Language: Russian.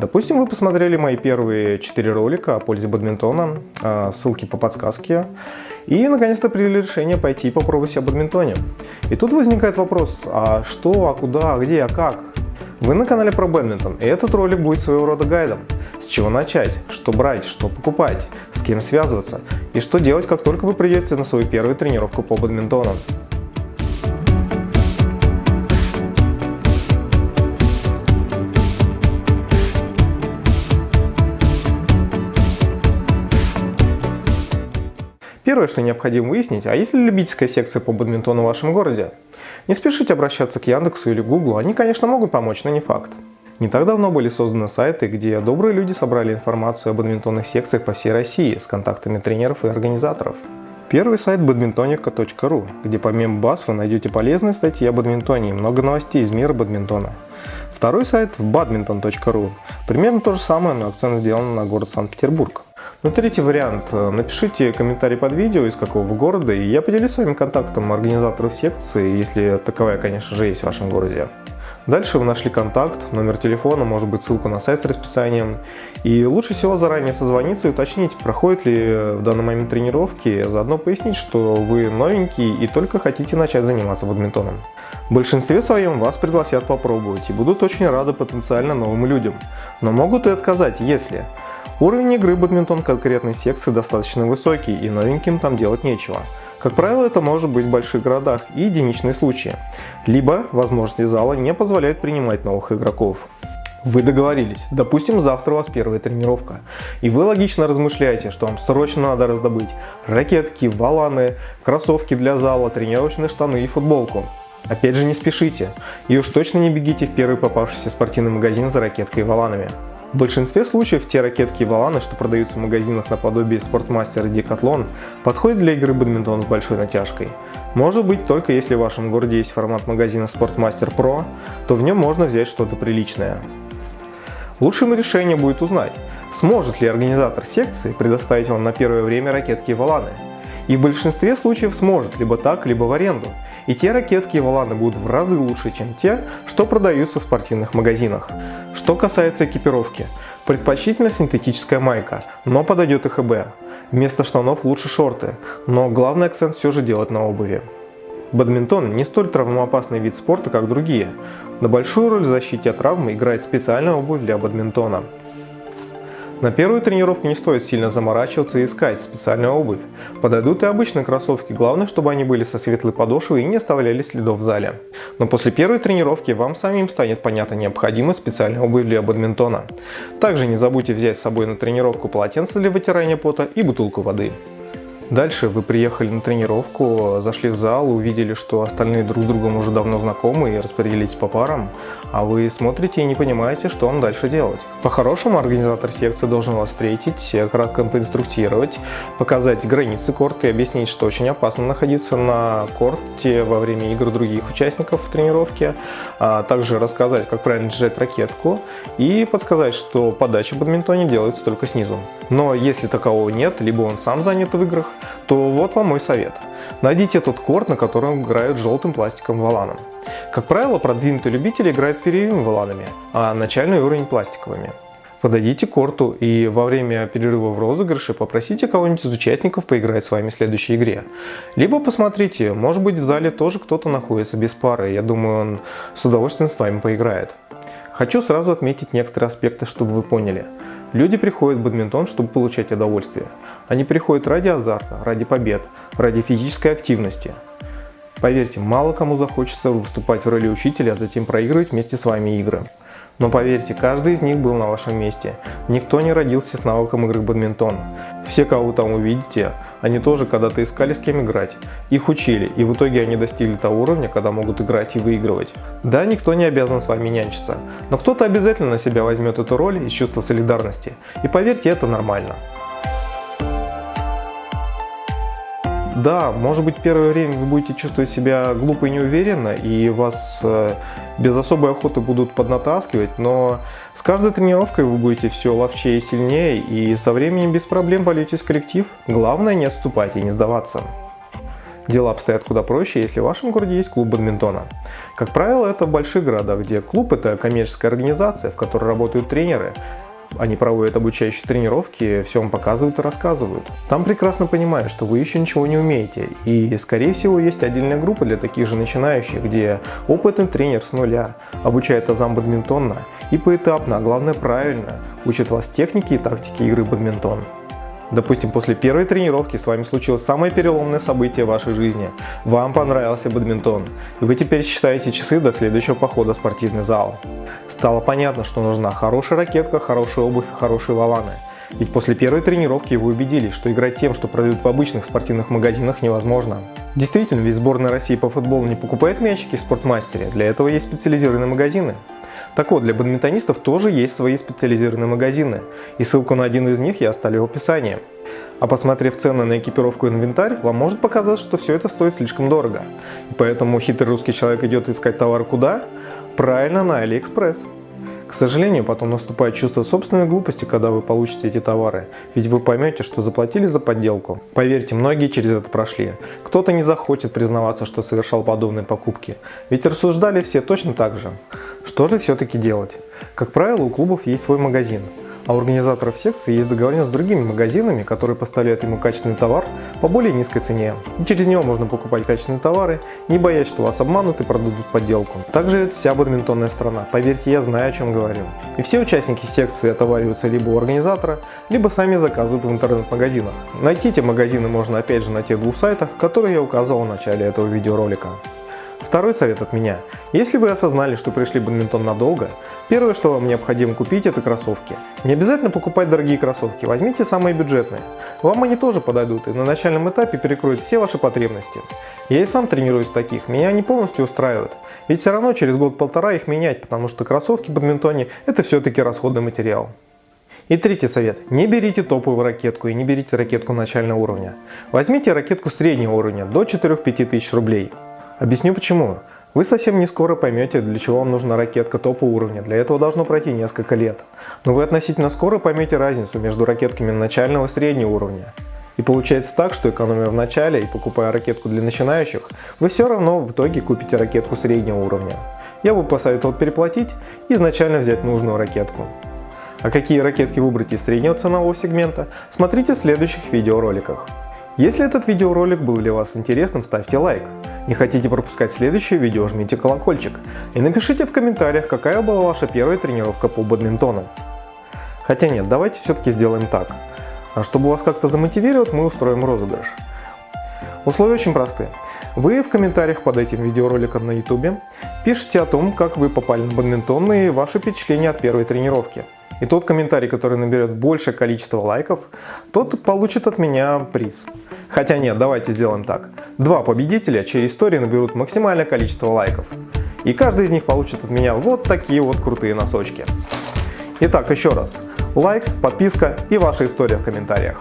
Допустим, вы посмотрели мои первые 4 ролика о пользе бадминтона, а, ссылки по подсказке, и наконец-то приняли решение пойти и попробовать себя в бадминтоне. И тут возникает вопрос, а что, а куда, а где, а как? Вы на канале про бадминтон, и этот ролик будет своего рода гайдом. С чего начать, что брать, что покупать, с кем связываться, и что делать, как только вы придете на свою первую тренировку по бадминтону. Первое, что необходимо выяснить, а есть ли любительская секция по бадминтону в вашем городе? Не спешите обращаться к Яндексу или Гуглу, они, конечно, могут помочь, но не факт. Не так давно были созданы сайты, где добрые люди собрали информацию о бадминтонных секциях по всей России с контактами тренеров и организаторов. Первый сайт badmintonica.ru, где помимо баз вы найдете полезные статьи о бадминтоне и много новостей из мира бадминтона. Второй сайт badminton.ru, примерно то же самое, но акцент сделан на город Санкт-Петербург. Ну, третий вариант. Напишите комментарий под видео, из какого вы города, и я поделюсь своим контактом организаторов секции, если таковая, конечно же, есть в вашем городе. Дальше вы нашли контакт, номер телефона, может быть ссылку на сайт с расписанием. И лучше всего заранее созвониться и уточнить, проходит ли в данный момент тренировки, заодно пояснить, что вы новенький и только хотите начать заниматься бадминтоном. В большинстве своем вас пригласят попробовать и будут очень рады потенциально новым людям, но могут и отказать, если Уровень игры бадминтон конкретной секции достаточно высокий и новеньким там делать нечего. Как правило, это может быть в больших городах и единичные случаи. Либо возможности зала не позволяют принимать новых игроков. Вы договорились, допустим, завтра у вас первая тренировка, и вы логично размышляете, что вам срочно надо раздобыть ракетки, валаны, кроссовки для зала, тренировочные штаны и футболку. Опять же не спешите, и уж точно не бегите в первый попавшийся спортивный магазин за ракеткой и валанами. В большинстве случаев те ракетки и валаны, что продаются в магазинах наподобие Спортмастер и Decathlon, подходят для игры бадминтон с большой натяжкой. Может быть, только если в вашем городе есть формат магазина Sportmaster Pro, то в нем можно взять что-то приличное. Лучшим решением будет узнать, сможет ли организатор секции предоставить вам на первое время ракетки и валаны. И в большинстве случаев сможет, либо так, либо в аренду. И те ракетки и валаны будут в разы лучше, чем те, что продаются в спортивных магазинах. Что касается экипировки, предпочтительно синтетическая майка, но подойдет и ХБ. Вместо штанов лучше шорты, но главный акцент все же делать на обуви. Бадминтон не столь травмоопасный вид спорта, как другие. На большую роль в защите от травмы играет специальная обувь для бадминтона. На первую тренировку не стоит сильно заморачиваться и искать специальную обувь. Подойдут и обычные кроссовки, главное, чтобы они были со светлой подошвой и не оставляли следов в зале. Но после первой тренировки вам самим станет понятна необходимость специальной обуви для бадминтона. Также не забудьте взять с собой на тренировку полотенце для вытирания пота и бутылку воды. Дальше вы приехали на тренировку, зашли в зал, увидели, что остальные друг с другом уже давно знакомы и распределились по парам, а вы смотрите и не понимаете, что вам дальше делать. По-хорошему, организатор секции должен вас встретить, кратко поинструктировать, показать границы корта и объяснить, что очень опасно находиться на корте во время игр других участников в тренировке, а также рассказать, как правильно держать ракетку и подсказать, что подача в бадминтоне делается только снизу. Но если такового нет, либо он сам занят в играх, то вот вам мой совет. Найдите тот корт, на котором играют желтым пластиком валаном. Как правило, продвинутые любители играют перьевыми валанами, а начальный уровень пластиковыми. Подойдите к корту и во время перерыва в розыгрыше попросите кого-нибудь из участников поиграть с вами в следующей игре. Либо посмотрите, может быть в зале тоже кто-то находится без пары, я думаю он с удовольствием с вами поиграет. Хочу сразу отметить некоторые аспекты, чтобы вы поняли. Люди приходят в бадминтон, чтобы получать удовольствие. Они приходят ради азарта, ради побед, ради физической активности. Поверьте, мало кому захочется выступать в роли учителя, а затем проигрывать вместе с вами игры. Но поверьте, каждый из них был на вашем месте. Никто не родился с навыком игры в бадминтон. Все, кого вы там увидите, они тоже когда-то искали с кем играть. Их учили, и в итоге они достигли того уровня, когда могут играть и выигрывать. Да, никто не обязан с вами нянчиться, но кто-то обязательно на себя возьмет эту роль из чувства солидарности. И поверьте, это нормально. Да, может быть первое время вы будете чувствовать себя глупо и неуверенно, и вас э, без особой охоты будут поднатаскивать, но с каждой тренировкой вы будете все ловчее и сильнее, и со временем без проблем вольетесь в коллектив. Главное не отступать и не сдаваться. Дела обстоят куда проще, если в вашем городе есть клуб бадминтона. Как правило, это в больших городах, где клуб – это коммерческая организация, в которой работают тренеры, они проводят обучающие тренировки, все вам показывают и рассказывают. Там прекрасно понимают, что вы еще ничего не умеете. И, скорее всего, есть отдельная группа для таких же начинающих, где опытный тренер с нуля обучает азам бадминтона и поэтапно, а главное правильно, учит вас технике и тактике игры бадминтон. Допустим, после первой тренировки с вами случилось самое переломное событие в вашей жизни. Вам понравился бадминтон, и вы теперь считаете часы до следующего похода в спортивный зал. Стало понятно, что нужна хорошая ракетка, хорошая обувь и хорошие валаны. Ведь после первой тренировки вы убедились, что играть тем, что продают в обычных спортивных магазинах невозможно. Действительно, ведь сборная России по футболу не покупает мячики в спортмастере, для этого есть специализированные магазины. Так вот, для бадминтонистов тоже есть свои специализированные магазины, и ссылку на один из них я оставлю в описании. А посмотрев цены на экипировку и инвентарь, вам может показаться, что все это стоит слишком дорого. И поэтому хитрый русский человек идет искать товар куда? Правильно, на Алиэкспресс. К сожалению, потом наступает чувство собственной глупости, когда вы получите эти товары, ведь вы поймете, что заплатили за подделку. Поверьте, многие через это прошли. Кто-то не захочет признаваться, что совершал подобные покупки, ведь рассуждали все точно так же. Что же все-таки делать? Как правило, у клубов есть свой магазин, а у организаторов секции есть договоренность с другими магазинами, которые поставляют ему качественный товар по более низкой цене. И через него можно покупать качественные товары, не боясь, что вас обманут и продадут подделку. Также это вся бадминтонная страна, поверьте, я знаю о чем говорю. И все участники секции отовариваются либо у организатора, либо сами заказывают в интернет-магазинах. Найти эти магазины можно опять же на тех двух сайтах, которые я указал в начале этого видеоролика. Второй совет от меня. Если вы осознали, что пришли в бадминтон надолго, первое, что вам необходимо купить, это кроссовки. Не обязательно покупать дорогие кроссовки, возьмите самые бюджетные. Вам они тоже подойдут и на начальном этапе перекроют все ваши потребности. Я и сам тренируюсь в таких, меня они полностью устраивают. Ведь все равно через год-полтора их менять, потому что кроссовки в бадминтоне это все-таки расходный материал. И третий совет. Не берите топовую ракетку и не берите ракетку начального уровня. Возьмите ракетку среднего уровня до 4-5 тысяч рублей. Объясню почему. Вы совсем не скоро поймете, для чего вам нужна ракетка топа уровня. Для этого должно пройти несколько лет. Но вы относительно скоро поймете разницу между ракетками начального и среднего уровня. И получается так, что экономия в начале и покупая ракетку для начинающих, вы все равно в итоге купите ракетку среднего уровня. Я бы посоветовал переплатить и изначально взять нужную ракетку. А какие ракетки выбрать из среднего ценового сегмента, смотрите в следующих видеороликах. Если этот видеоролик был для вас интересным, ставьте лайк. Не хотите пропускать следующее видео, жмите колокольчик. И напишите в комментариях, какая была ваша первая тренировка по бадминтону. Хотя нет, давайте все-таки сделаем так. А чтобы вас как-то замотивировать, мы устроим розыгрыш. Условия очень простые. Вы в комментариях под этим видеороликом на YouTube пишите о том, как вы попали на бадминтон и ваши впечатления от первой тренировки. И тот комментарий, который наберет большее количество лайков, тот получит от меня приз. Хотя нет, давайте сделаем так. Два победителя, чьи истории наберут максимальное количество лайков. И каждый из них получит от меня вот такие вот крутые носочки. Итак, еще раз. Лайк, подписка и ваша история в комментариях.